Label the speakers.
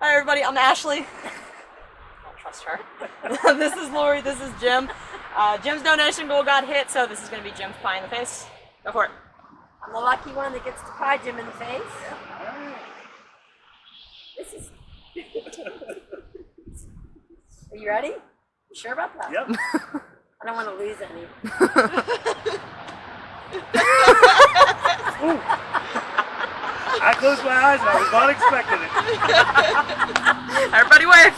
Speaker 1: Hi everybody, I'm Ashley. Don't trust her. this is Lori, this is Jim. Uh, Jim's donation goal got hit, so this is gonna be Jim's pie in the face. Go for it.
Speaker 2: I'm the lucky one that gets to pie Jim in the face. This is. Are you ready? You sure about that?
Speaker 3: Yep.
Speaker 2: I don't want to lose any.
Speaker 3: I closed my eyes and I was not expecting it.
Speaker 1: Everybody wave!